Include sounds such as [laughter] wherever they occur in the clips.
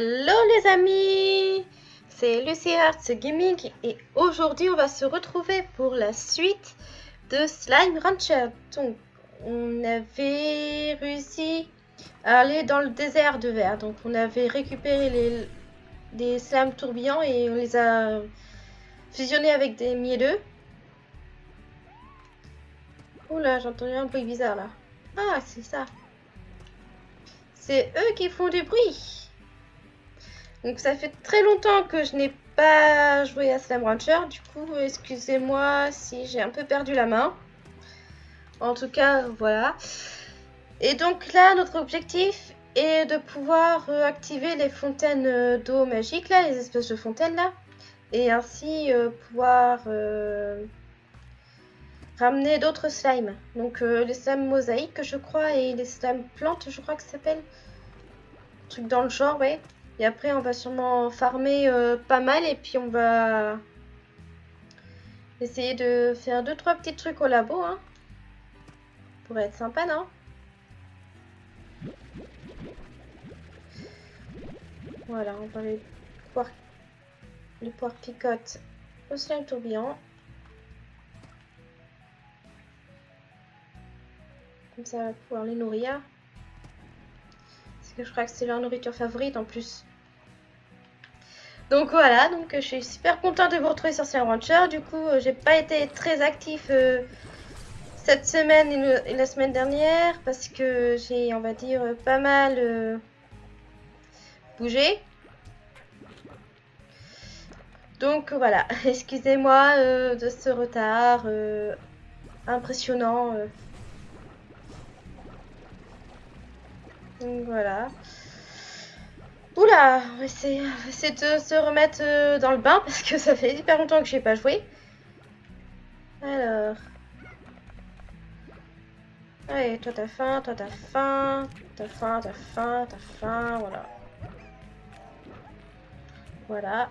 Hello les amis C'est Lucy Arts Gaming et aujourd'hui on va se retrouver pour la suite de Slime Rancher. Donc on avait réussi à aller dans le désert de verre. Donc on avait récupéré les des slimes tourbillons et on les a fusionnés avec des mielleux. Oula, j'ai entendu un bruit bizarre là. Ah, c'est ça. C'est eux qui font du bruit. Donc ça fait très longtemps que je n'ai pas joué à Slam Rancher. Du coup, excusez-moi si j'ai un peu perdu la main. En tout cas, voilà. Et donc là, notre objectif est de pouvoir euh, activer les fontaines euh, d'eau magiques, là, les espèces de fontaines là. Et ainsi euh, pouvoir ramener d'autres slimes. Donc les slimes mosaïques, je crois, et les slimes plantes, je crois que ça s'appelle. Truc dans le genre, ouais. Et après, on va sûrement farmer euh, pas mal et puis on va essayer de faire deux trois petits trucs au labo. Hein. Pour être sympa, non? Voilà, on va les poires, les picotes au slime tourbillon. Comme ça, on va pouvoir les nourrir. Parce que je crois que c'est leur nourriture favorite en plus. Donc voilà, donc je suis super contente de vous retrouver sur Slime Rancher. Du coup, euh, j'ai pas été très actif euh, cette semaine et, la semaine dernière parce que j'ai, on va dire, pas mal euh, bougé. Donc voilà, [laughs] excusez-moi de ce retard impressionnant. Donc voilà. Oula, on va essayer, de se remettre euh, dans le bain parce que ça fait hyper longtemps que j'ai pas joué. Alors. Allez, toi t'as faim, toi t'as faim, t'as faim, t'as faim, t'as faim, voilà. Voilà.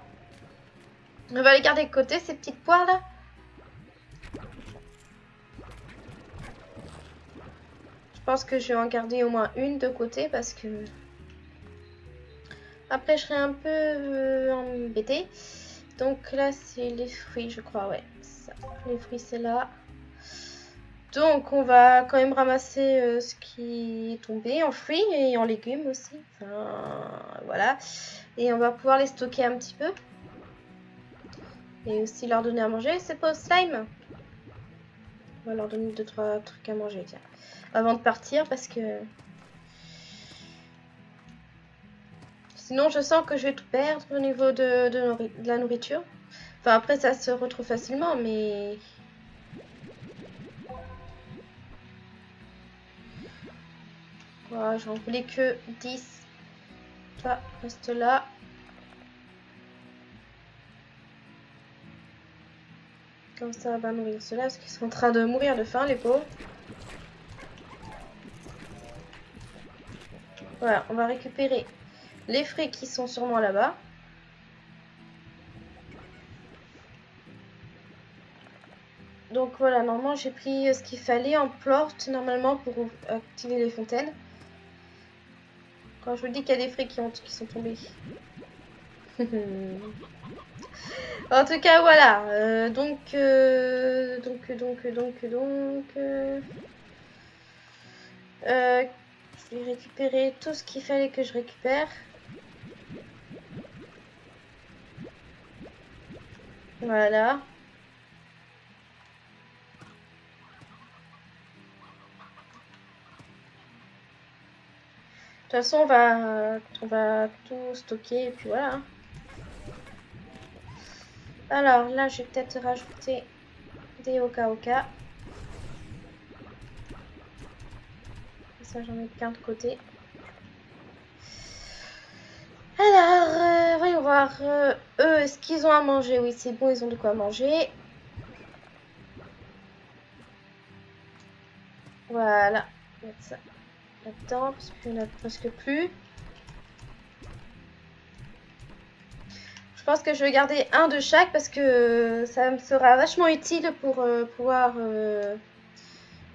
On va les garder de côté, ces petites poires là. Je pense que je vais en garder au moins une de côté parce que après, je serai un peu euh, embêtée. Donc là, c'est les fruits, je crois, ouais. Les fruits, c'est là. Donc, on va quand même ramasser euh, ce qui est tombé en fruits et en légumes aussi. Enfin, voilà. Et on va pouvoir les stocker un petit peu. Et aussi leur donner à manger. C'est pas au slime On va leur donner 2-3 trucs à manger, tiens. Avant de partir, parce que Sinon, je sens que je vais tout perdre au niveau de, la nourriture. Enfin, après, ça se retrouve facilement, mais... Voilà, j'en voulais que 10. Toi, reste là. Comme ça, va nourrir ceux-là, parce qu'ils sont en train de mourir de faim, les pauvres. Voilà, on va récupérer les fruits qui sont sûrement là-bas. Donc voilà, normalement j'ai pris ce qu'il fallait en plorte normalement pour activer les fontaines. Quand je vous dis qu'il y a des fruits qui, ont, qui sont tombés. [laughs] en tout cas voilà, euh, donc, euh, donc, donc, donc, donc, euh, je vais récupérer tout ce qu'il fallait que je récupère. Voilà. De toute façon, on va, on va tout stocker et puis voilà. Alors là, je vais peut-être rajouter des oka oka. Ça, j'en ai qu'un de côté. Alors, euh, voyons voir. Euh, eux, est-ce qu'ils ont à manger Oui, c'est bon, ils ont de quoi manger. Voilà. Mettre ça là-dedans, parce qu'il n'y en a presque plus. Je pense que je vais garder un de chaque parce que ça me sera vachement utile pour euh, pouvoir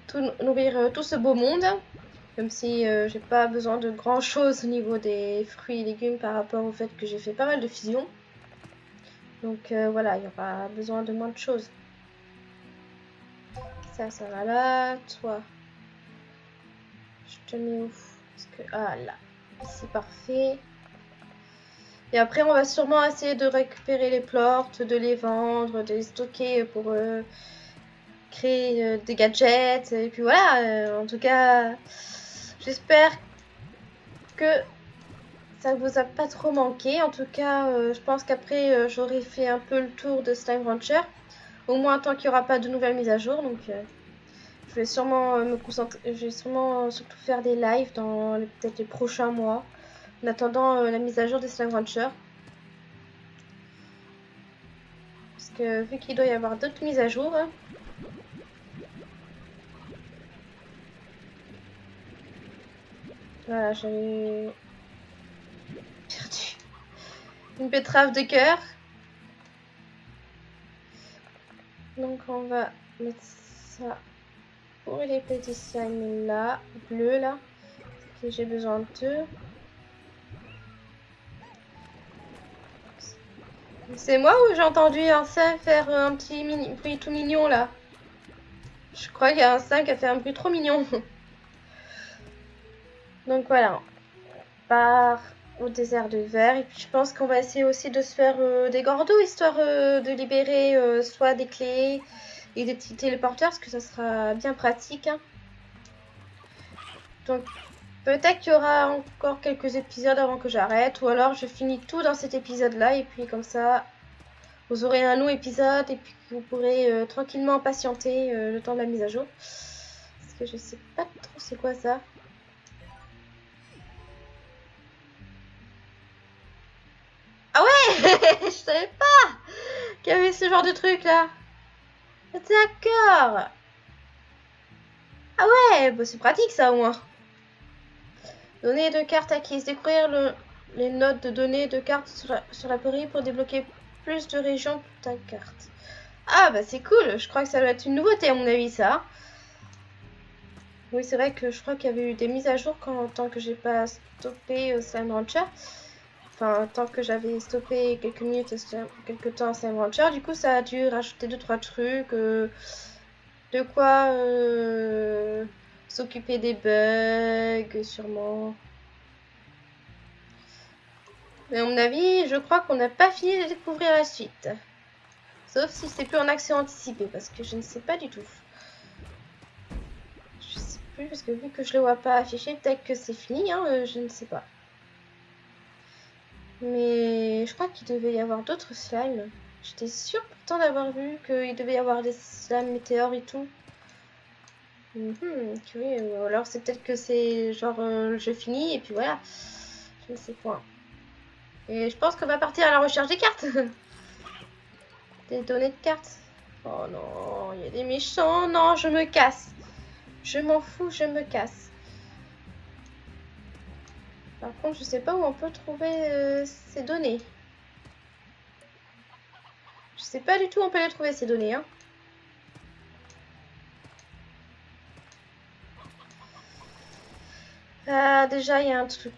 tout nourrir tout ce beau monde. Même si euh, j'ai pas besoin de grand chose au niveau des fruits et légumes par rapport au fait que j'ai fait pas mal de fusions. Donc euh, voilà, il y aura besoin de moins de choses. Ça, ça va là. Toi, je te mets où que... Ah là, c'est parfait. Et après, on va sûrement essayer de récupérer les plantes, de les vendre, de les stocker pour euh, créer des gadgets. Et puis voilà, en tout cas, J'espère que ça vous a pas trop manqué. En tout cas, euh, je pense qu'après, euh, j'aurai fait un peu le tour de Slime Rancher. Au moins tant qu'il n'y aura pas de nouvelles mises à jour. Donc, euh, je vais sûrement me concentrer. Je vais sûrement surtout faire des lives dans peut-être les prochains mois. En attendant la mise à jour de Slime Rancher. Parce que vu qu'il doit y avoir d'autres mises à jour. Hein, Voilà, j'ai perdu une betterave de cœur. Donc on va mettre ça pour les petits slimes là, bleu là, que j'ai besoin de deux. C'est moi ou j'ai entendu un sein faire un petit bruit tout mignon là? Je crois qu'il y a un sein qui a fait un bruit trop mignon. [laughs] Donc voilà, on part au désert de verre. Et puis je pense qu'on va essayer aussi de se faire euh, des gordos, histoire euh, de libérer euh, soit des clés et des petits téléporteurs, parce que ça sera bien pratique. Hein. Donc peut-être qu'il y aura encore quelques épisodes avant que j'arrête, ou alors je finis tout dans cet épisode-là, et puis comme ça, vous aurez un long épisode, et puis vous pourrez tranquillement patienter le temps de la mise à jour. Parce que je sais pas trop c'est quoi ça. [laughs] je savais pas qu'il y avait ce genre de truc là. D'accord. Ah ouais, bah c'est pratique ça au moins. Données de cartes acquises. Découvrir le, les notes de données de cartes sur la, sur pour débloquer plus de régions pour ta carte. Ah bah c'est cool. Je crois que ça doit être une nouveauté à mon avis ça. Oui c'est vrai que je crois qu'il y avait eu des mises à jour quand tant que j'ai pas stoppé au Slime Rancher. Tant que j'avais stoppé quelques minutes, quelques temps à Rancher, du coup, ça a dû rajouter deux trois trucs. Euh, de quoi euh, s'occuper des bugs, sûrement. Mais à mon avis, je crois qu'on n'a pas fini de découvrir la suite. Sauf si c'est plus en accès anticipé, parce que je ne sais pas du tout. Je sais plus, parce que vu que je le vois pas affiché, peut-être que c'est fini, hein, euh, je ne sais pas. Mais je crois qu'il devait y avoir d'autres slimes. J'étais sûre pourtant d'avoir vu qu'il devait y avoir des slimes météores et tout. Mhm, oui, alors c'est peut-être que c'est genre euh, je finis et puis voilà. Je ne sais point. Et je pense qu'on va partir à la recherche des cartes. [laughs] des données de cartes. Oh non, il y a des méchants. Non, je me casse. Je m'en fous, je me casse. Par contre, je sais pas où on peut trouver euh, ces données. Je sais pas du tout où on peut les trouver ces données. Hein. Ah, déjà, il y a un truc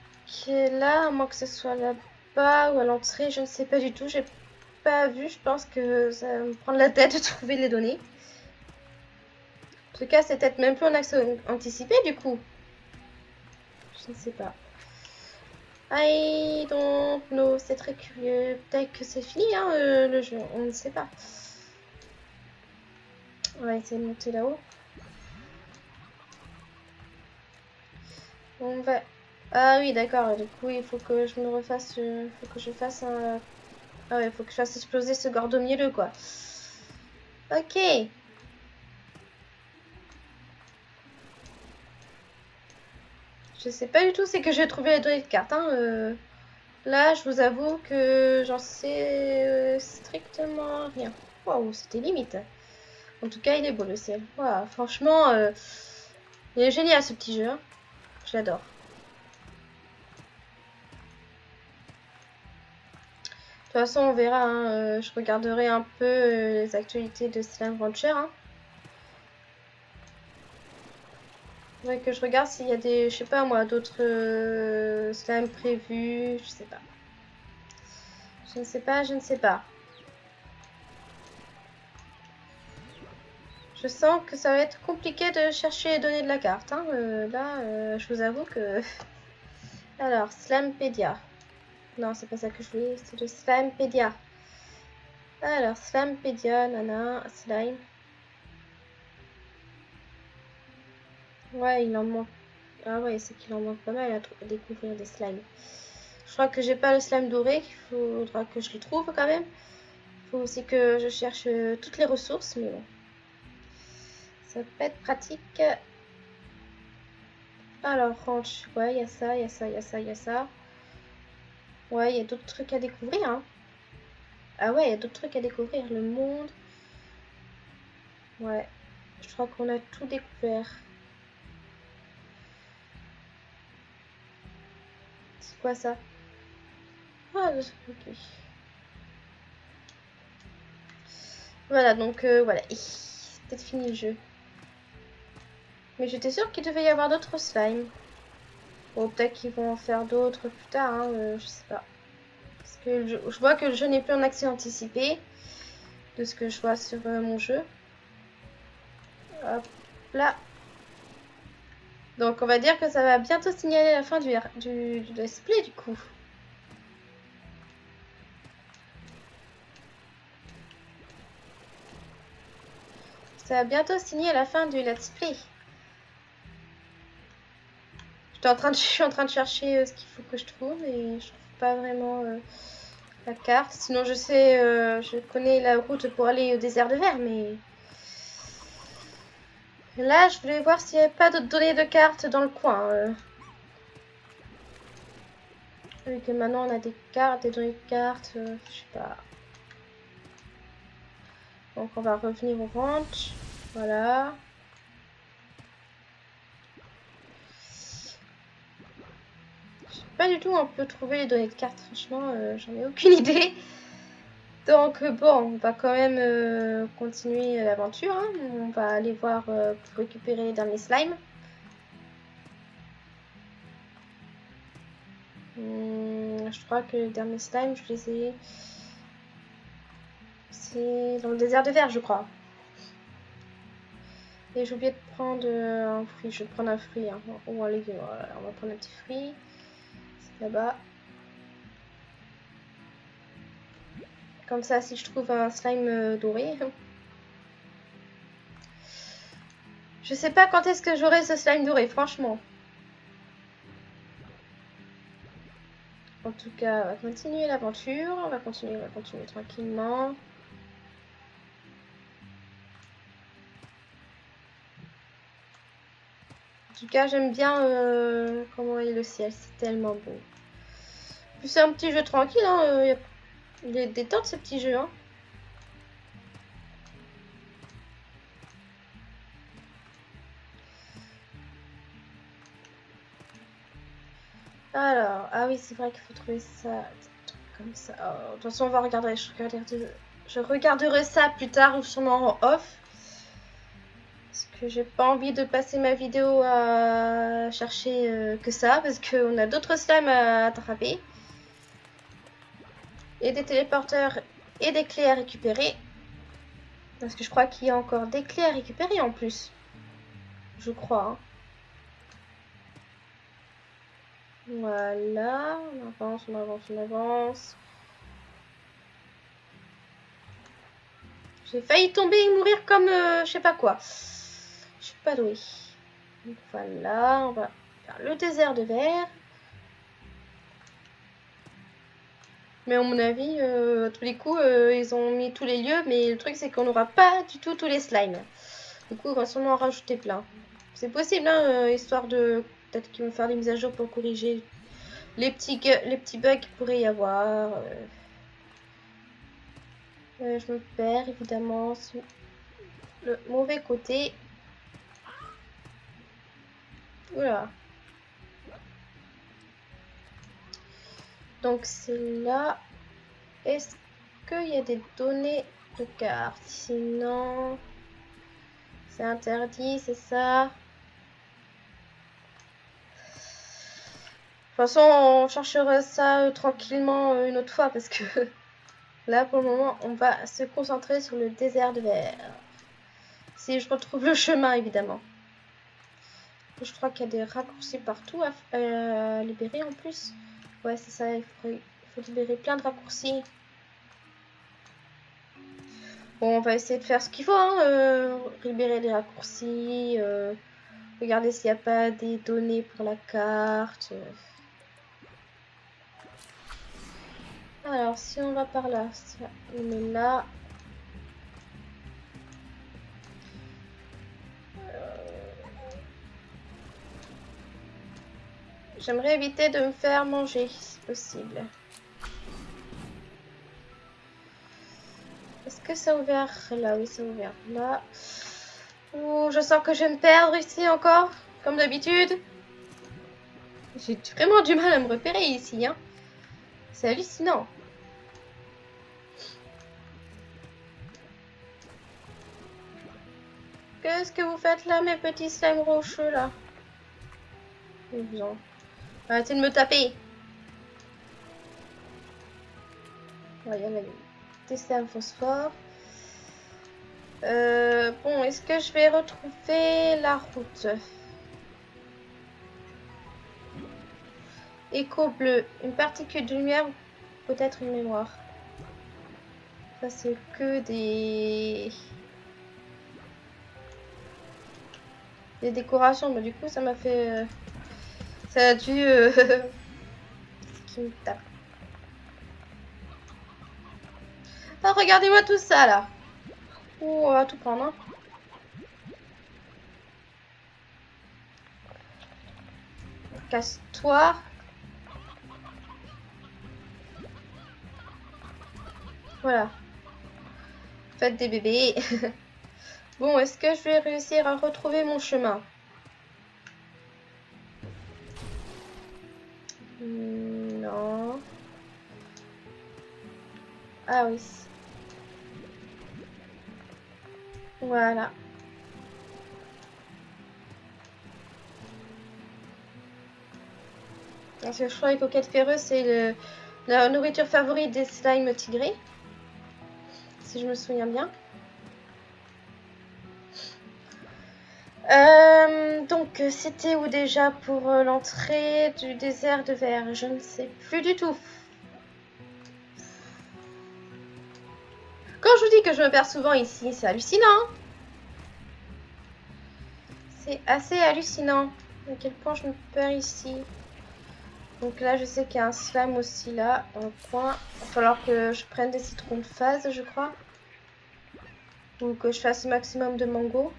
là, à moins que ce soit là-bas ou à l'entrée, je ne sais pas du tout. J'ai pas vu, je pense que ça va me prendre la tête de trouver les données. En tout cas, c'est peut-être même plus en accès anticipé du coup. Je ne sais pas. I don't know, c'est très curieux. Peut-être que c'est fini hein, euh, le jeu, on ne sait pas. On va essayer de monter là-haut. On va... Ah oui, d'accord, du coup il faut que je me refasse... Il euh, faut que je fasse un... Ah ouais, il faut que je fasse exploser ce gordo milieu quoi. Ok. Je sais pas du tout c'est que j'ai trouvé les données de carte. Hein, euh. Là, je vous avoue que j'en sais euh, strictement rien. Waouh, c'était limite. En tout cas, il est beau le ciel. Waouh, franchement, euh, il est génial ce petit jeu. Hein. J'adore. De toute façon, on verra. Hein, je regarderai un peu les actualités de Slime Rancher. Que je regarde s'il y a des, je sais pas moi, d'autres euh, prévus, je sais pas. Je ne sais pas, je ne sais pas. Je sens que ça va être compliqué de chercher les données de la carte. Hein. Euh, là, euh, je vous avoue que... [laughs] Alors, Slampédia. Non, c'est pas ça que je voulais, c'est de Slampédia. Alors, Slampédia, nana, slime. Ouais, il en manque. Ah ouais, c'est qu'il en manque pas mal à, découvrir des slimes. Je crois que j'ai pas le slime doré, il faudra que je le trouve quand même. Il faut aussi que je cherche euh, toutes les ressources, mais bon. Ça peut être pratique. Alors, ranch, ouais, il y a ça, il y a ça, il y a ça, il y a ça. Ouais, il y a d'autres trucs à découvrir. Hein. Ah ouais, il y a d'autres trucs à découvrir. Le monde. Ouais, je crois qu'on a tout découvert. Ça Ah. Voilà, donc euh, voilà. Peut-être fini le jeu. Mais j'étais sûre qu'il devait y avoir d'autres slimes. Bon, peut-être qu'ils vont en faire d'autres plus tard, hein, euh, je sais pas. Parce que je, vois que le jeu n'est plus en accès anticipé. De ce que je vois sur euh, mon jeu. Là. Donc on va dire que ça va bientôt signaler la fin du, du, du display du coup. Ça va bientôt signer la fin du let's play. [laughs] Je, suis en train de chercher euh, ce qu'il faut que je trouve et je trouve pas vraiment euh, la carte. Sinon je sais, euh, je connais la route pour aller au désert de verre, mais... Là, je voulais voir s'il n'y avait pas d'autres données de cartes dans le coin. Euh. Vu que maintenant on a des cartes, des données de cartes, euh, je sais pas. Donc on va revenir au ranch. Voilà. Je sais pas du tout où on peut trouver les données de cartes, franchement, euh, j'en ai aucune [laughs] idée. Donc bon, on va quand même euh, continuer l'aventure. Hein. On va aller voir euh, pour récupérer les derniers slimes. Hmm, je crois que les derniers slimes, je les ai... C'est dans le désert de verre, je crois. Et j'ai oublié de prendre un fruit. Je vais prendre un fruit. Hein. Un légume. on va prendre un petit fruit. C'est là-bas. Comme ça, si je trouve un slime euh, doré. Je sais pas quand est-ce que j'aurai ce slime doré, franchement. En tout cas, on va continuer l'aventure. On va continuer, on va continuer tranquillement. En tout cas, j'aime bien euh, comment est le ciel. C'est tellement beau. Puis c'est un petit jeu tranquille. Hein, euh, il est détente ce petit jeu, hein. Alors, ah oui, c'est vrai qu'il faut trouver ça comme ça. Oh, de toute façon, on va regarder. Je regarderai, je regarderai ça plus tard ou sûrement en off. Parce que j'ai pas envie de passer ma vidéo à chercher euh, que ça. Parce qu'on a d'autres slimes à attraper et des téléporteurs et des clés à récupérer. Parce que je crois qu'il y a encore des clés à récupérer en plus. Je crois. Hein. Voilà, on avance, on avance, on avance. J'ai failli tomber et mourir comme euh, je sais pas quoi. Je suis pas douée. voilà, on va faire le désert de verre. Mais à mon avis, euh, à tous les coups, euh, ils ont mis tous les lieux. Mais le truc, c'est qu'on n'aura pas du tout tous les slimes. Du coup, on va sûrement en rajouter plein. C'est possible, hein, euh, histoire de... Peut-être qu'ils vont faire des mises à jour pour corriger les petits, les petits bugs qu'il pourrait y avoir. je me perds, évidemment, sur le mauvais côté. Oula. Donc c'est là. Est-ce qu'il y a des données de carte? Sinon, c'est interdit, c'est ça? Toute façon, on cherchera ça euh, tranquillement euh, une autre fois parce que [laughs] là, pour le moment, on va se concentrer sur le désert de verre. Si je retrouve le chemin, évidemment. Je crois qu'il y a des raccourcis partout à, libérer en plus. Ouais, c'est ça, il faut, libérer plein de raccourcis. Bon, on va essayer de faire ce qu'il faut, hein, euh, libérer les raccourcis, regarder s'il n'y a pas des données pour la carte. Alors, si on va par là, on est là. J'aimerais éviter de me faire manger, si possible. Est-ce que ça a ouvert? Là Oui, ça a ouvert là. Ouh, je sens que je vais me perdre ici encore, comme d'habitude. J'ai vraiment du mal à me repérer ici, hein. C'est hallucinant. Qu'est-ce que vous faites là, mes petits slimes rocheux, là? Arrêtez de me taper Il y en des slimes phosphore. Euh, bon, est-ce que je vais retrouver la route? Écho bleu. Une particule de lumière peut-être une mémoire. Ça, c'est que des... des décorations. Mais du coup, ça m'a fait... Ça a dû... Euh, [laughs] qui me tape. Ah, regardez-moi tout ça, là. Oh, on va tout prendre, hein. Casse-toi. Voilà. Faites des bébés. [laughs] Bon, est-ce que je vais réussir à retrouver mon chemin? Non. Ah oui. Voilà. Parce que je crois que les coquettes ferreuses, c'est la nourriture favorite des slimes tigrés. Si je me souviens bien. Euh, donc, c'était où déjà pour euh, l'entrée du désert de verre? Je ne sais plus du tout. Quand je vous dis que je me perds souvent ici, c'est hallucinant. C'est assez hallucinant à quel point je me perds ici. Donc là, je sais qu'il y a un slam aussi là, le coin. Il va falloir que je prenne des citrons de phase, je crois. Ou que je fasse le maximum de mango.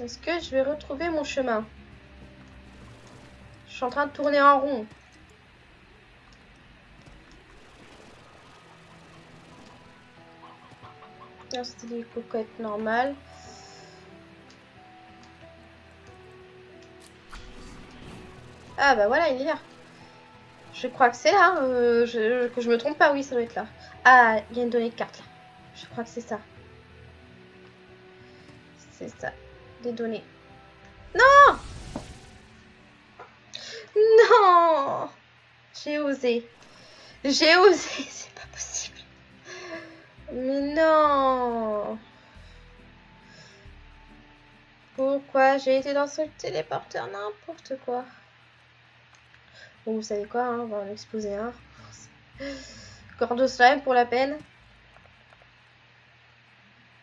Est-ce que je vais retrouver mon chemin? Je suis en train de tourner en rond. C'était des cocottes normales. Ah bah voilà, il est là. Je crois que c'est là. Euh, je, que je me trompe pas, oui, ça doit être là. Ah, il y a une donnée de carte là. Je crois que c'est ça. C'est ça des données. Non Non J'ai osé. J'ai osé, [laughs] c'est pas possible. Mais non Pourquoi j'ai été dans ce téléporteur N'importe quoi? Vous savez quoi, hein, on va en exposer un. Slime pour la peine.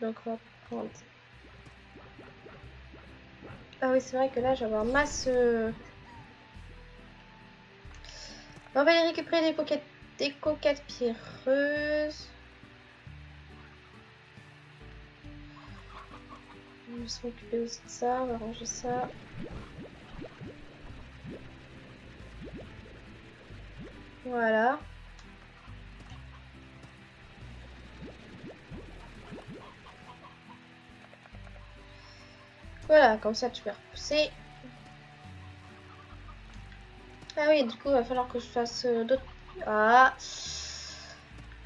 Donc on va prendre ah oui, c'est vrai que là, j'avais un masse... Euh, on va aller récupérer des coquettes, des coquettes pierreuses. On va s'occuper aussi de ça, on va ranger ça. Voilà. Voilà, comme ça tu peux repousser. Ah oui, du coup, il va falloir que je fasse euh, d'autres... Ah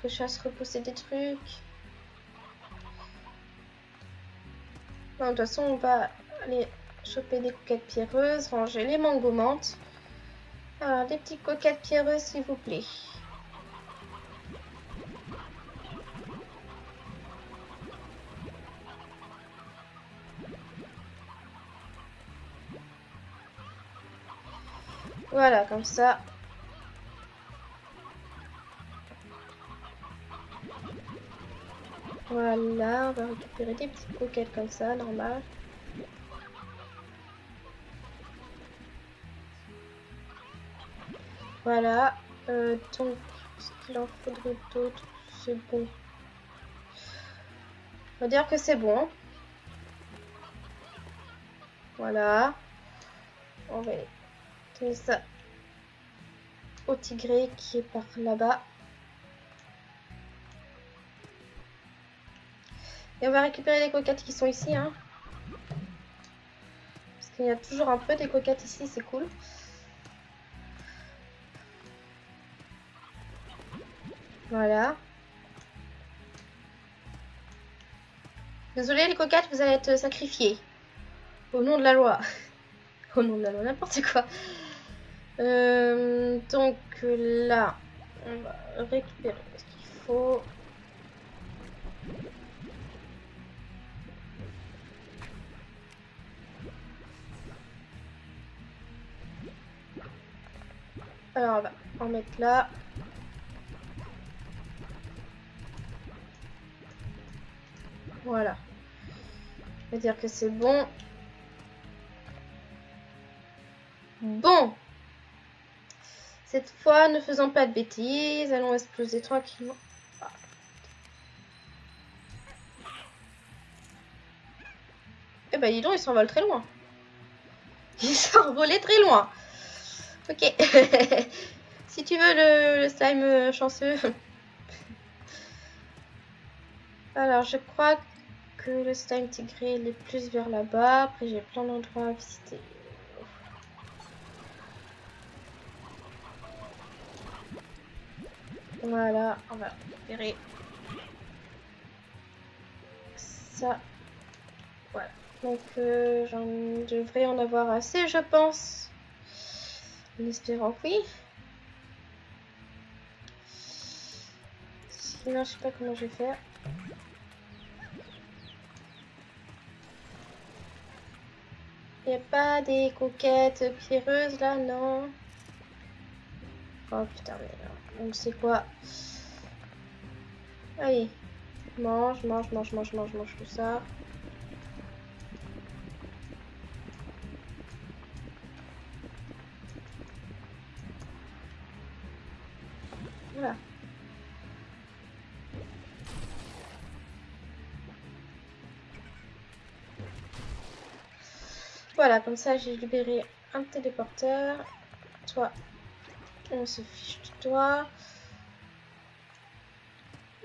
Que je fasse repousser des trucs. Non, de toute façon, on va aller choper des coquettes pierreuses, ranger les mango menthes. Alors, des petites coquettes pierreuses, s'il vous plaît. Voilà, comme ça. Voilà, on va récupérer des petites coquettes comme ça, normal. Voilà. Euh, donc, ce qu'il en faudrait d'autre, c'est bon. On va dire que c'est bon. Voilà. On va donner ça au tigré qui est par là-bas. Et on va récupérer les coquettes qui sont ici. Hein. Parce qu'il y a toujours un peu des coquettes ici, c'est cool. Voilà. Désolé les coquettes, vous allez être sacrifiées. Au nom de la loi. [laughs] Au nom de la loi, n'importe quoi. Euh, donc là, on va récupérer ce qu'il faut. Alors on va en mettre là. Voilà. On va dire que c'est bon. Bon. Cette fois, ne faisons pas de bêtises. Allons exploser tranquillement. Eh ben, dis donc, ils s'envolent très loin. [laughs] Ils s'envolent très loin. Ok. [laughs] si tu veux le, slime chanceux. [laughs] Alors, je crois que le slime tigré il est plus vers là-bas. Après, j'ai plein d'endroits à visiter. Voilà, on va récupérer ça. Voilà. Donc, euh, j'en devrais en avoir assez, je pense. En espérant que oui. Sinon, je sais pas comment je vais faire. N'y a pas des coquettes pierreuses là, non Oh putain, mais là, on sait quoi Allez, mange, mange, mange, mange, mange, mange tout ça. Voilà, comme ça j'ai libéré un téléporteur. Toi, on se fiche de toi.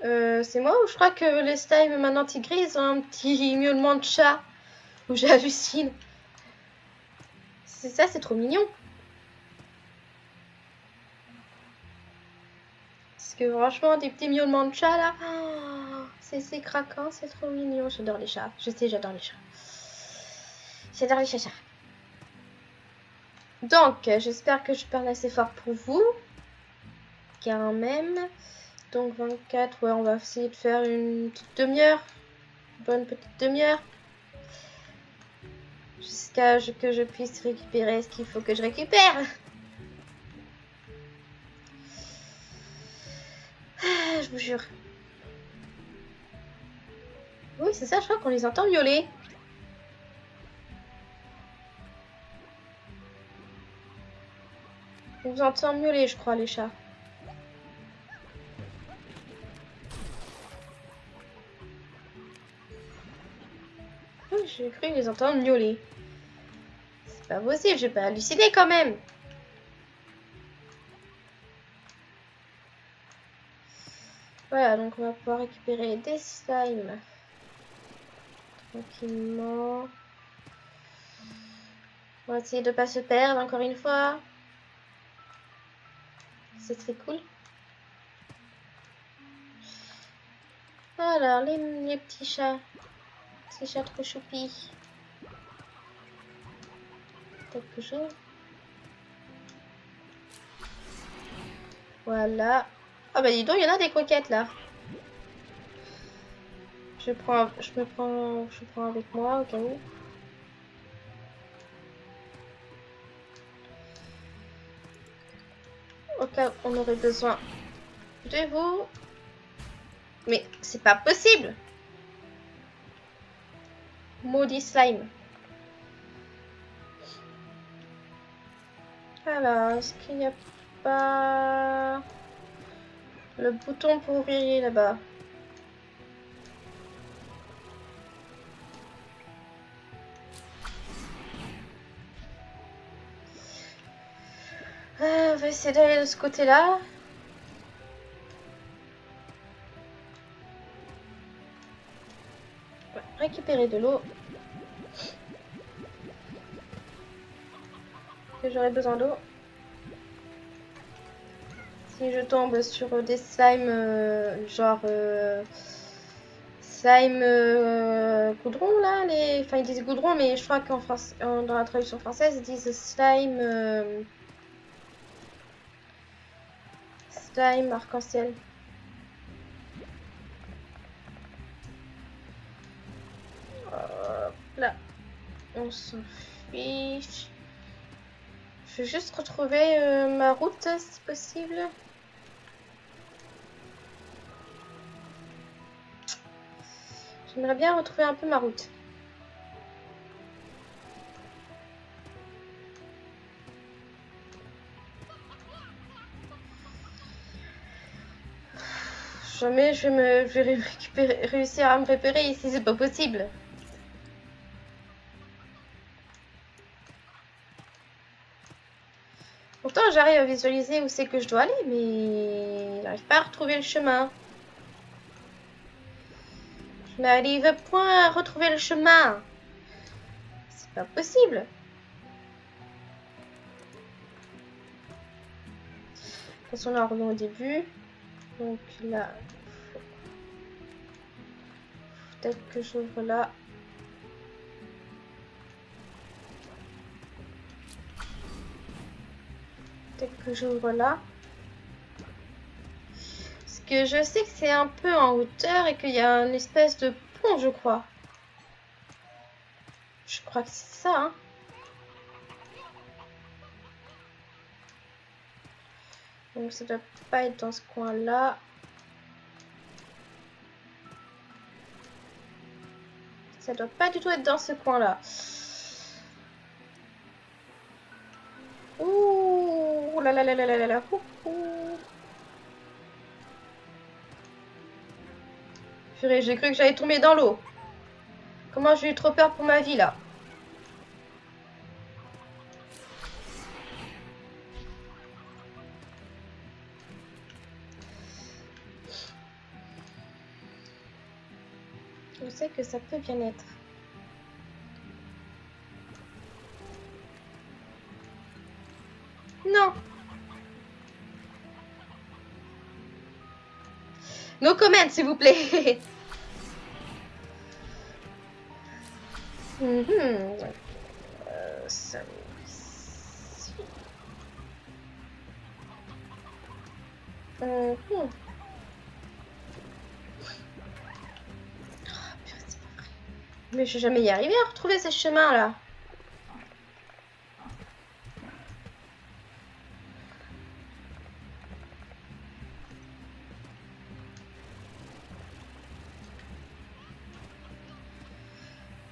Euh, c'est moi ou je crois que les slime maintenant ont un petit [laughs] miaulement de chat Ou j'hallucine C'est ça, c'est trop mignon. Parce que franchement, des petits miaulements de chat là, oh, c'est craquant, c'est trop mignon. J'adore les chats. Je sais, j'adore les chats. J'adore les chats. Donc, j'espère que je parle assez fort pour vous. Quand même. Donc 24, ouais, on va essayer de faire une petite demi-heure. Bonne petite demi-heure. Jusqu'à que je puisse récupérer ce qu'il faut que je récupère. Ah, je vous jure. Oui, c'est ça, je crois qu'on les entend violer. On vous entend miauler, je crois, les chats. j'ai cru les entendre miauler. C'est pas possible, j'ai pas halluciné quand même. Voilà, donc on va pouvoir récupérer des slimes. Tranquillement. On va essayer de pas se perdre encore une fois. C'est très cool. Alors, les, les petits chats. Ces chats trop choupis. Peut-être que j'ouvre. Voilà. Ah bah dis donc, il y en a des coquettes là. Je prends, je me prends, je prends avec moi au cas où. Au on aurait besoin de vous. Mais c'est pas possible. Maudit slime. Alors, est-ce qu'il n'y a pas le bouton pour ouvrir là-bas? Euh, On va essayer d'aller de ce côté-là. Récupérer de l'eau. J'aurais besoin d'eau si je tombe sur des slimes euh, genre euh, slime goudron là, les... enfin ils disent goudron mais je crois qu'en dans la traduction française ils disent slime slime arc-en-ciel. Là, on s'en fiche. Je vais juste retrouver ma route si possible. J'aimerais bien retrouver un peu ma route. Jamais je vais, me, vais récupérer, réussir à me repérer ici, c'est pas possible. Pourtant, j'arrive à visualiser où c'est que je dois aller, mais j'arrive pas à retrouver le chemin. Je n'arrive point à retrouver le chemin. C'est pas possible. De toute façon, là, on revient au début. Donc là, peut-être que j'ouvre là. Peut-être que j'ouvre là je sais que c'est un peu en hauteur et qu'il y a une espèce de pont, je crois. Je crois que c'est ça, hein. Donc ça doit pas être dans ce coin-là. Ça doit pas du tout être dans ce coin-là. Ouh là là là là là là. j'ai cru que j'allais tomber dans l'eau. Comment j'ai eu trop peur pour ma vie là Je sais que ça peut bien être. Non No comment, s'il vous plaît. [laughs] -hmm. Je vais jamais y arriver à retrouver ces chemins là.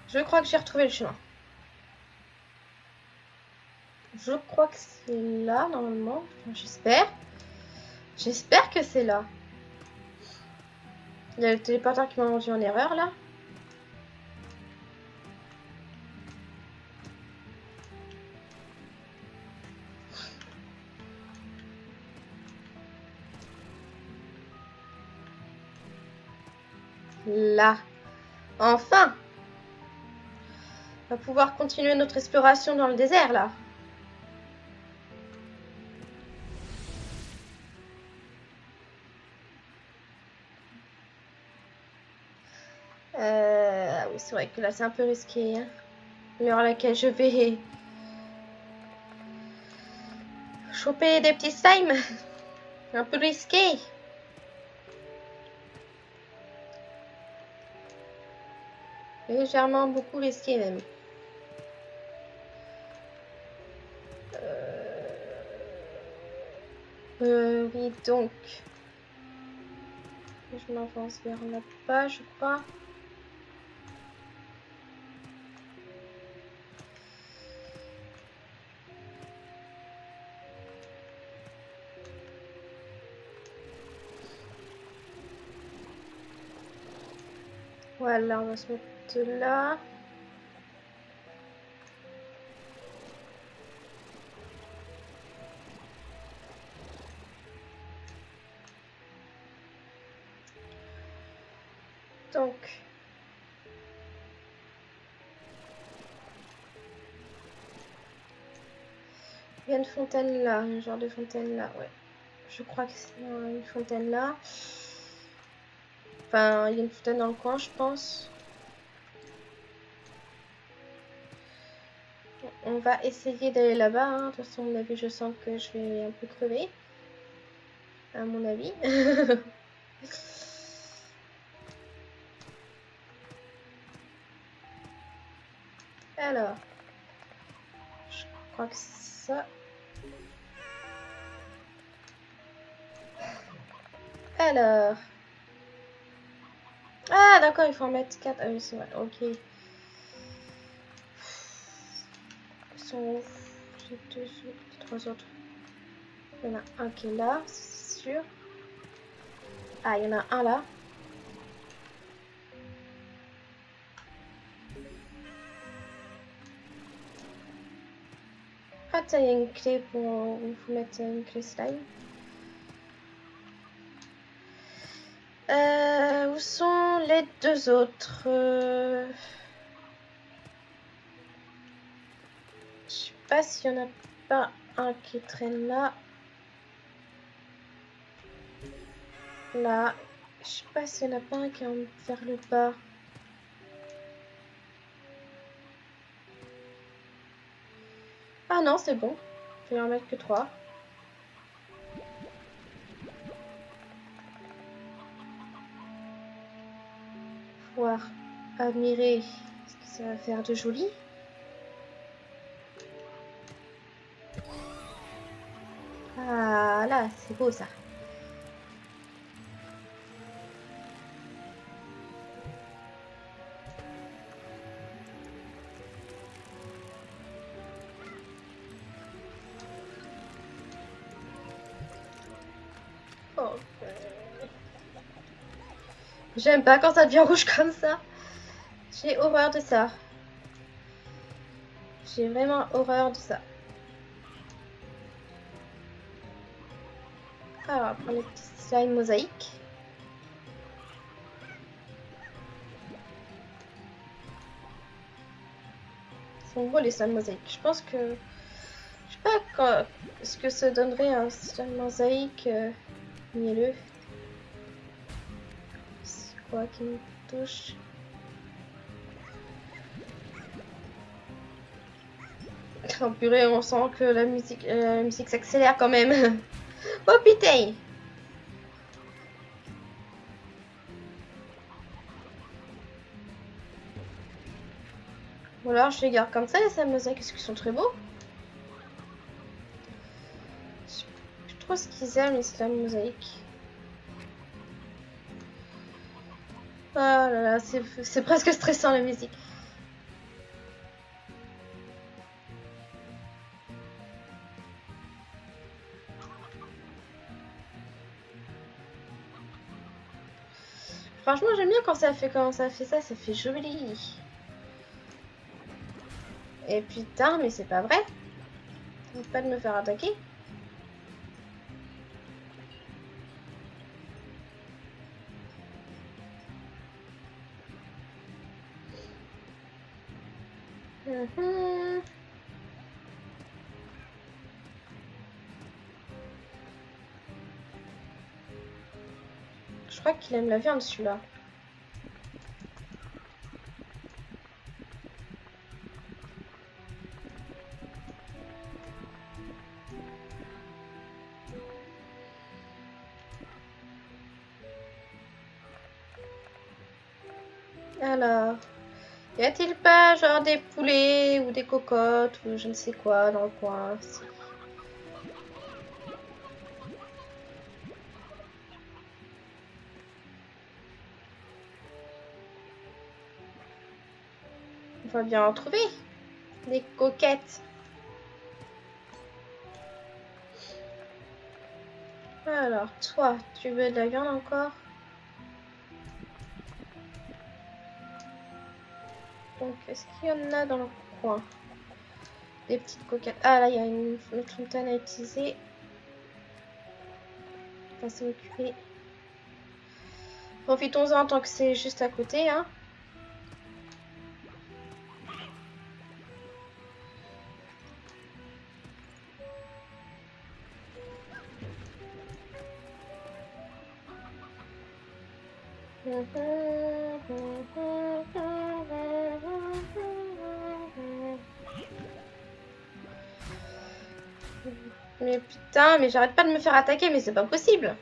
Je crois que j'ai retrouvé le chemin. Je crois que c'est là, normalement. J'espère. J'espère que c'est là. Il y a le téléporteur qui m'a rendu en erreur, là. Là. Enfin va pouvoir continuer notre exploration dans le désert là. Euh, oui, c'est vrai que là c'est un peu risqué. Hein. L'heure à laquelle je vais choper des petits slimes. Un peu risqué. Légèrement beaucoup risqué même. Euh, euh, oui, donc. Je m'avance vers là-bas, je crois. Voilà, on va se mettre là. Donc, il y a une fontaine là, un genre de fontaine là, ouais. Je crois que c'est une fontaine là. Enfin, il y a une fontaine dans le coin, je pense. On va essayer d'aller là-bas. Hein. De toute façon, mon avis, je sens que je vais un peu crever. À mon avis. [laughs] Alors. Je crois que c'est ça. Alors. Ah, d'accord, il faut en mettre 4. Ah oui, c'est vrai, ok. Trois autres. Il y en a un qui est là, c'est sûr. Ah, il y en a un là. Ah, il y a une clé pour vous mettre une clé slime. Euh, où sont les deux autres euh... Je sais pas s'il y en a pas un qui traîne là. Là. Je sais pas s'il y en a pas un qui est vers le bas. Ah non, c'est bon. Je vais en mettre que trois. admirer ce que ça va faire de joli. Ah là, c'est beau ça. J'aime pas quand ça devient [laughs] rouge comme ça. J'ai horreur de ça. J'ai vraiment horreur de ça. Alors, on va prendre les petits slime mosaïques. Ils sont beaux les slime mosaïques. Je pense que... Je sais pas ce que ça donnerait un slime mosaïque euh, mielleux quoi qui me touche? Oh purée, on sent que la musique, euh, la musique s'accélère quand même. [laughs] oh putain Ou alors je les garde comme ça, les Samosa, qu'est-ce qu'ils sont très beaux. Je trop ce qu'ils aiment, les slams mosaïques. Oh là là, c'est presque stressant la musique. Franchement, j'aime bien quand ça fait quand ça fait ça, ça fait joli. Et putain, mais c'est pas vrai. Pas de me faire attaquer. Mhm. qu'il aime la viande celui-là. Alors, y a-t-il pas genre des poulets ou des cocottes ou je ne sais quoi dans le coin? Bien en trouver. Des coquettes. Alors, toi, tu veux de la viande encore? Donc, est-ce qu'il y en a dans le coin? Des petites coquettes. Ah, là, il y a une, fontaine à utiliser. On va s'occuper. Profitons-en tant que c'est juste à côté, hein. Mais j'arrête pas de me faire attaquer, mais c'est pas possible.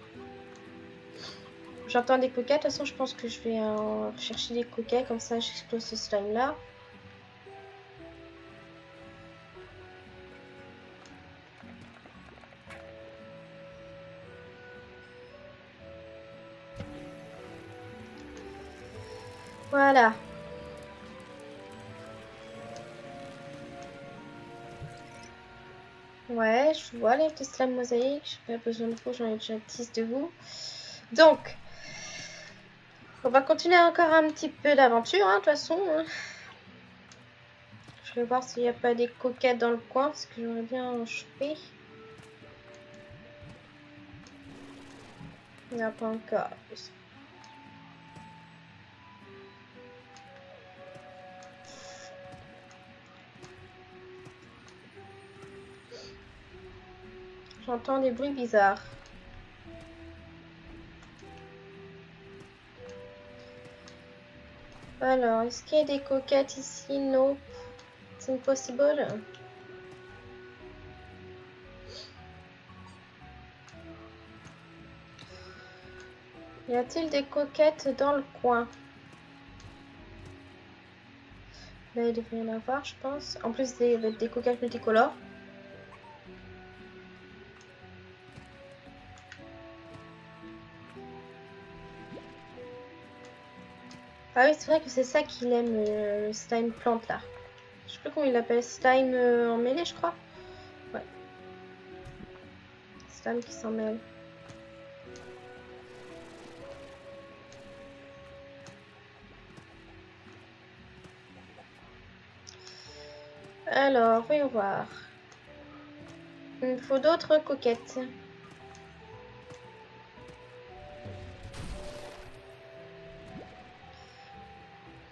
J'entends des coquets, de toute façon je pense que je vais chercher des coquets, comme ça j'explose ce slime là. Voilà. Ouais, je vois les petits slime mosaïque. J'ai pas besoin de vous, j'en ai déjà 10 de vous. Donc, on va continuer encore un petit peu d'aventure, hein, de toute façon. Hein. Je vais voir s'il n'y a pas des coquettes dans le coin, parce que j'aimerais bien en choper. Il n'y a pas encore. J'entends des bruits bizarres. Alors, est-ce qu'il y a des coquettes ici? Non. C'est impossible. Y a-t-il des coquettes dans le coin? Là, il devrait y en avoir, je pense. En plus, des, des coquettes multicolores. Ah oui, c'est vrai que c'est ça qu'il aime, le slime plante là. Je sais plus comment il l'appelle, slime euh, en mêlée, je crois. Ouais. Slime qui s'en mêle. Alors, voyons voir. Il faut d'autres coquettes.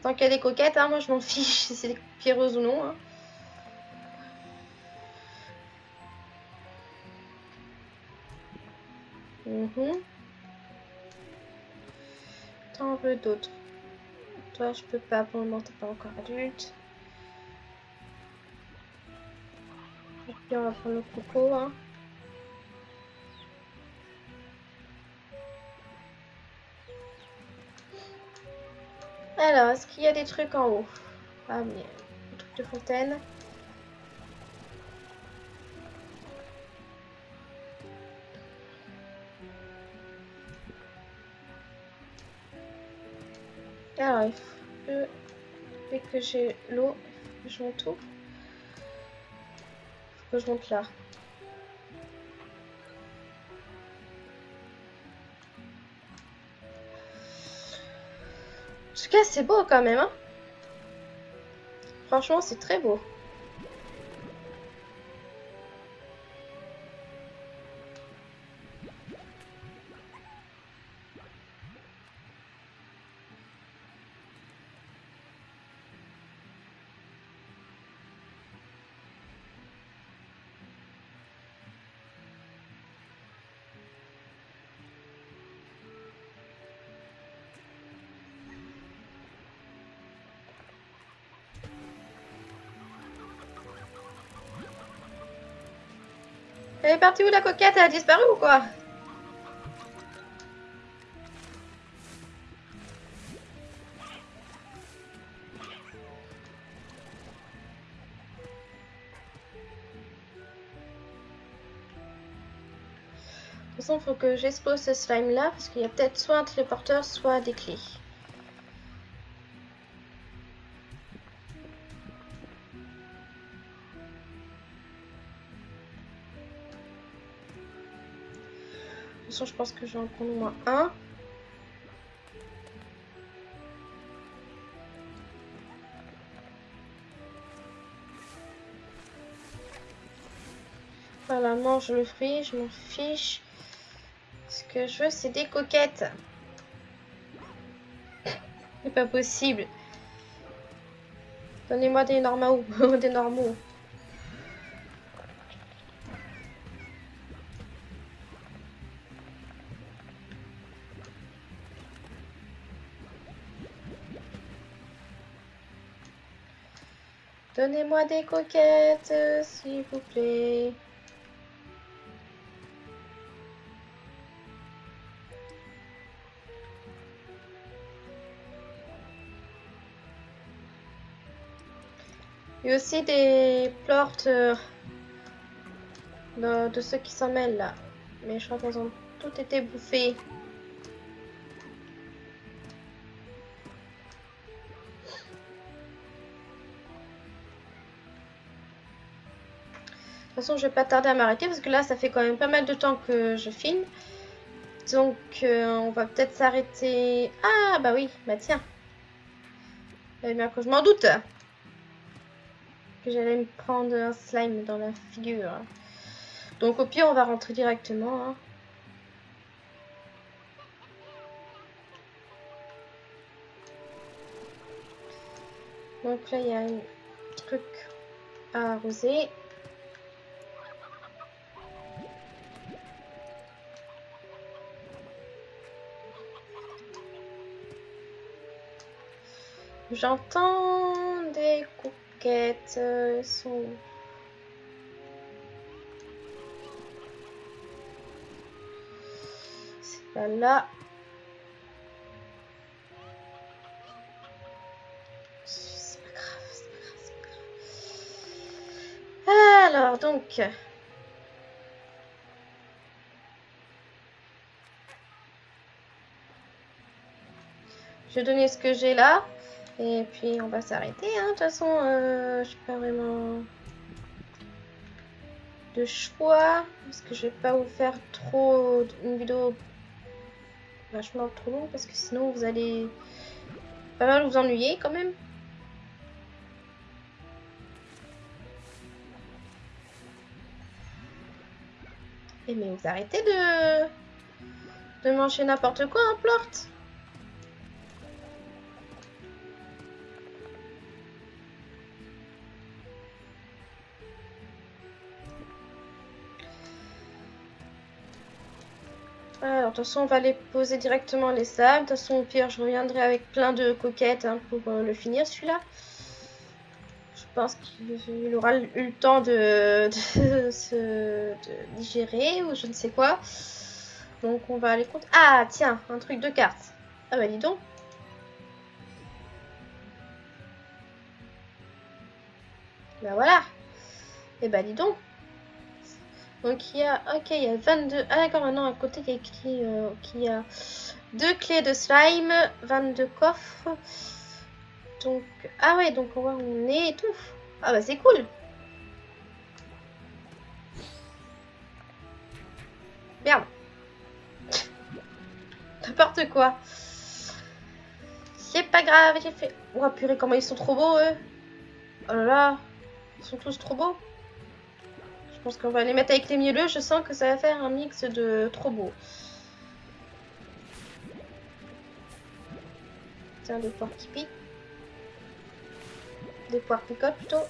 Tant a des coquettes, hein, moi je m'en fiche si c'est des pierreuses ou non. Hein. Mhm. T'en veux d'autres? Toi, je peux pas, pour le moment, t'es pas encore adulte. Et puis, on va prendre le coco. Hein. Alors, est-ce qu'il y a des trucs en haut? Ah, mais des trucs de fontaine. Alors, il faut que, dès que j'ai l'eau, je monte Il faut que je monte là. C'est beau quand même. Hein Franchement, c'est très beau. Elle est partie où la coquette? Elle a disparu ou quoi? De toute façon, faut que j'expose ce slime là parce qu'il y a peut-être soit un téléporteur, soit des clés. Je pense que je vais en prendre au moins un. Voilà, mange le fruit, je m'en fiche. Ce que je veux, c'est des coquettes. C'est pas possible. Donnez-moi des normaux. [laughs] des normaux. Donnez-moi des coquettes, s'il vous plaît. Il y a aussi des portes euh, de, ceux qui s'en mêlent là. Mais je crois qu'elles ont toutes été bouffées. Toute façon, je vais pas tarder à m'arrêter parce que là, ça fait quand même pas mal de temps que je filme. Donc, euh, on va peut-être s'arrêter. Ah, bah oui, bah tiens. Eh bien que je m'en doute que j'allais me prendre un slime dans la figure. Donc au pire, on va rentrer directement. Hein. Donc là, il y a un truc à arroser. J'entends des coups euh, sont... C'est pas là. C'est pas grave, c'est pas grave, c'est pas grave. Alors, donc... Je vais donner ce que j'ai là. Et puis on va s'arrêter. Hein. De toute façon, euh, je pas vraiment de choix. Parce que je vais pas vous faire trop une vidéo vachement trop longue. Parce que sinon vous allez pas mal vous ennuyer quand même. Et mais vous arrêtez de, de manger n'importe quoi en plante. Alors, de toute façon, on va les poser directement les sables. De toute façon, au pire, je reviendrai avec plein de coquettes hein, pour euh, le finir, celui-là. Je pense qu'il aura eu le temps de, [laughs] se digérer ou je ne sais quoi. Donc, on va aller compter. Ah, tiens, un truc de carte. Ah bah, dis donc. Bah voilà. Et eh bah, dis donc. Donc il y a, ok, il y a 22. Ah d'accord, maintenant à côté il y a écrit euh, qu'il y a deux clés de slime, 22 coffres. Donc, ah ouais, donc on voit où on est et tout. Ah bah c'est cool. Merde. N'importe quoi. C'est pas grave, j'ai fait... Oh purée, comment ils sont trop beaux eux. Oh là là. Ils sont tous trop beaux. Je pense qu'on va les mettre avec les mielleux. Je sens que ça va faire un mix de trop beau. Tiens, des poires qui piquent. Des poires picotes plutôt.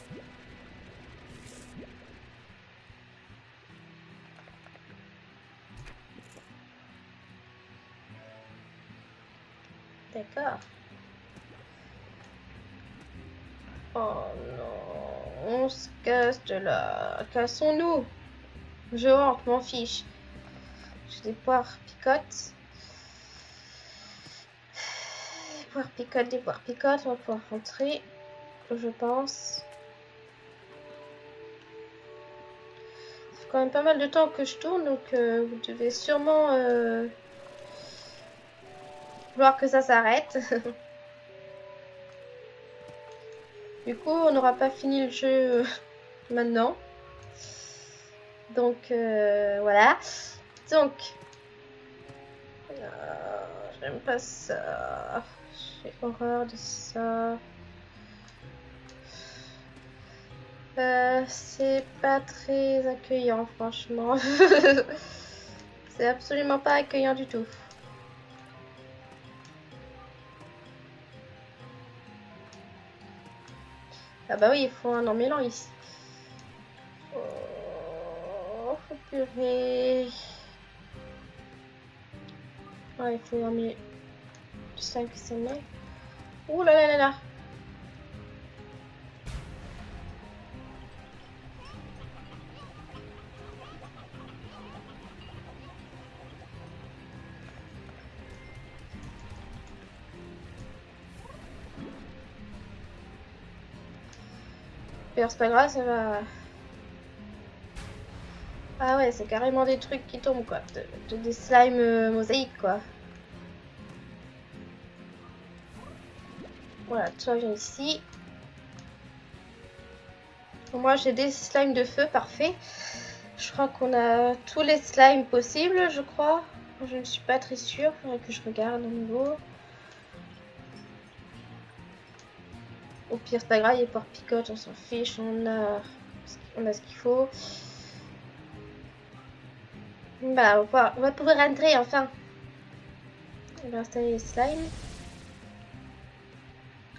D'accord. Oh non on se casse de là. Cassons-nous. Je rentre, m'en fiche. J'ai des poires picotes. Des poires picotes, des poires picotes. On va pouvoir rentrer, je pense. Il faut quand même pas mal de temps que je tourne, donc euh, vous devez sûrement euh, voir que ça s'arrête. [laughs] du coup, on n'aura pas fini le jeu euh, [laughs] maintenant. Donc, voilà. Donc, j'aime pas ça. J'ai horreur de ça. Euh, c'est pas très accueillant, franchement. [laughs] c'est absolument pas accueillant du tout. Ah bah oui, il faut un emmêlant ici. Oh, faut purée. Ah, il faut un emmêler. 5 semaines. Ouh là là là là. C'est pas grave, ça va. Ah ouais, c'est carrément des trucs qui tombent quoi. De, des slimes euh, mosaïques quoi. Voilà, toi viens ici. Moi j'ai des slimes de feu, parfait. Je crois qu'on a tous les slimes possibles, je crois. Je ne suis pas très sûre, faudrait que je regarde au niveau. Au pire, c'est pas grave, il picote, on s'en fiche, on a, on a ce qu'il faut. Bah, on va, pouvoir rentrer enfin. On va installer les slimes.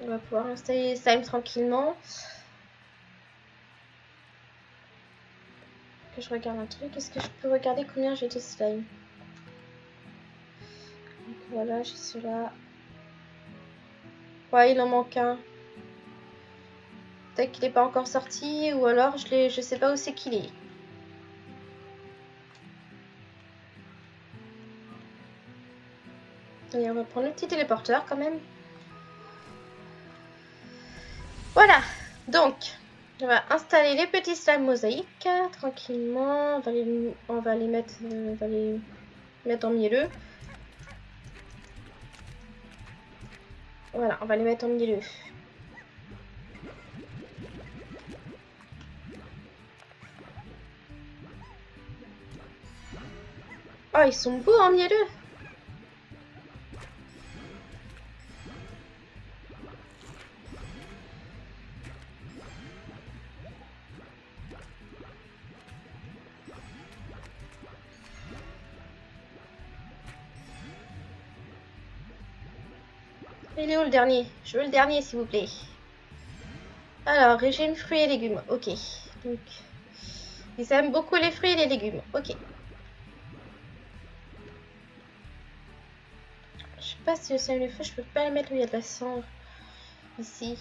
On va pouvoir installer les slimes tranquillement. Que je regarde un truc. Est-ce que je peux regarder combien j'ai de slimes? Voilà, j'ai cela. Ouais, il en manque un. Peut-être qu'il n'est pas encore sorti, ou alors je, je sais pas où c'est qu'il est. Et on va prendre le petit téléporteur quand même. Voilà, donc on va installer les petits slimes mosaïques tranquillement. On va les, on va les mettre, on va les mettre en milieu. Voilà, on va les mettre en milieu. Oh, ils sont beaux en mielleux. Il est où le dernier? Je veux le dernier, s'il vous plaît. Alors, régime fruits et légumes. Ok. Donc, ils aiment beaucoup les fruits et les légumes. Ok. Pas si le sel feu, je peux pas le mettre où il y a de la cendre. Ici.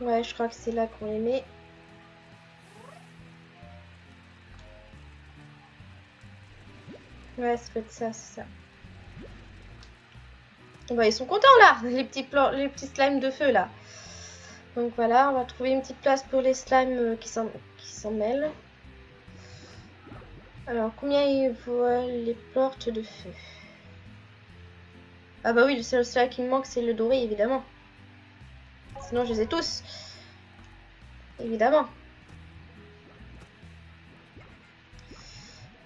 Ouais, je crois que c'est là qu'on les met. Ouais, ça peut être ça, c'est ça. Bah, ils sont contents là, les petits, les petits slimes de feu là. Donc voilà, on va trouver une petite place pour les slimes euh, qui s'en mêlent. Alors, combien il voit les portes de feu? Ah bah oui, le seul qui me manque, c'est le doré, évidemment. Sinon, je les ai tous. Évidemment.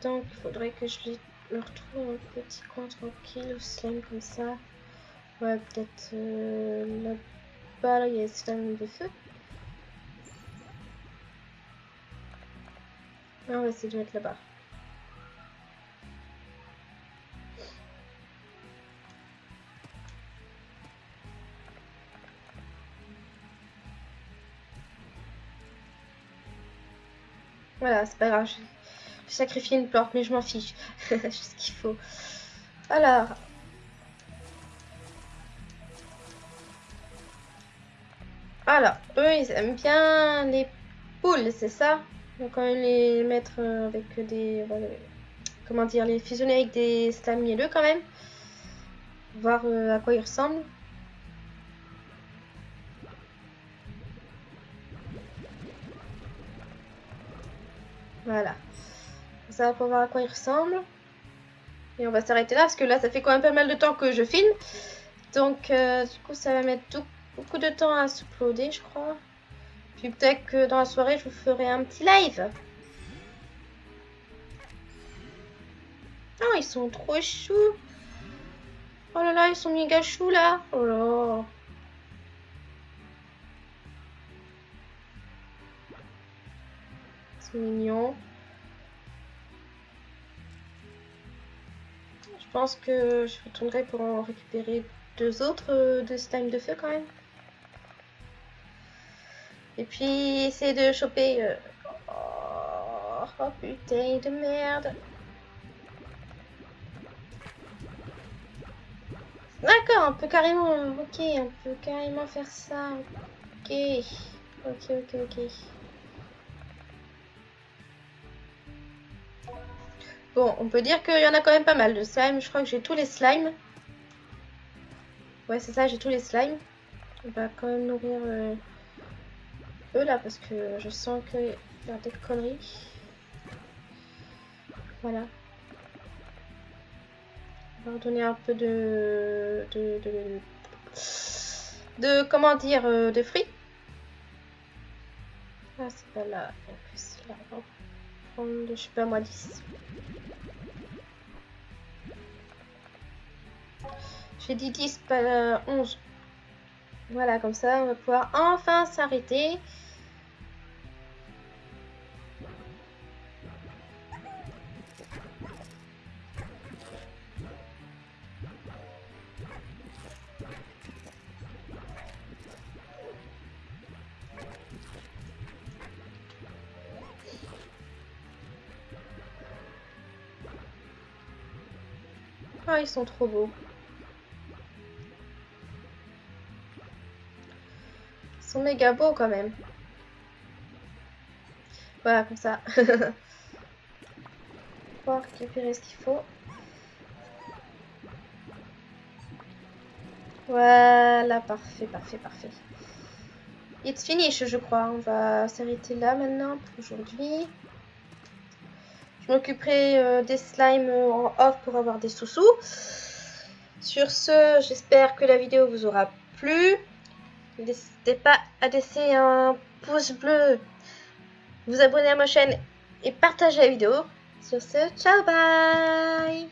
Donc, il faudrait que je les retrouve un petit coin tranquille, slime comme ça. Ouais, peut-être euh, là-bas, là, il y a les slime de feu. on va essayer de mettre là-bas. Voilà, c'est pas grave. J'ai sacrifié une porte, mais je m'en fiche. [laughs] J'ai ce qu'il faut. Alors. Alors, eux, ils aiment bien les poules, c'est ça? Donc, on va les mettre euh, avec des... Comment dire Les fusionner avec des mielleux quand même. Voir euh, à quoi ils ressemblent. Voilà. Ça va pour voir à quoi il ressemble. Et on va s'arrêter là parce que là, ça fait quand même pas mal de temps que je filme. Donc, euh, du coup, ça va mettre beaucoup de temps à s'uploader, je crois. Puis peut-être que dans la soirée, je vous ferai un petit live. Oh, ils sont trop choux. Oh là là, ils sont méga choux là. Oh là. Mignon. Je pense que je retournerai pour en récupérer deux autres euh, de slime de feu quand même. Et puis essayer de choper... Euh, oh, oh putain de merde. D'accord, on peut carrément... Ok, on peut carrément faire ça. Ok. Ok, ok, ok. Bon, on peut dire qu'il y en a quand même pas mal de slime. Je crois que j'ai tous les slimes. Ouais, c'est ça, j'ai tous les slimes. On va quand même nourrir euh, eux là parce que je sens qu'il y a des conneries. Voilà va donner un peu de, de, de, comment dire, euh, de fruits. Ah, c'est pas là. En plus, là, on prendre, je sais pas moi, 10. J'ai dit 10, pas 11. Voilà, comme ça, on va pouvoir enfin s'arrêter. Ils sont trop beaux. Ils sont méga beaux quand même. Voilà, comme ça. [laughs] Pour récupérer ce qu'il faut. Voilà, parfait, parfait, parfait. It's finish, je crois. On va s'arrêter là maintenant pour aujourd'hui. Je m'occuperai euh, des slimes en off pour avoir des sous-sous. Sur ce, j'espère que la vidéo vous aura plu. N'hésitez pas à laisser un pouce bleu, vous abonner à ma chaîne et partager la vidéo. Sur ce, ciao bye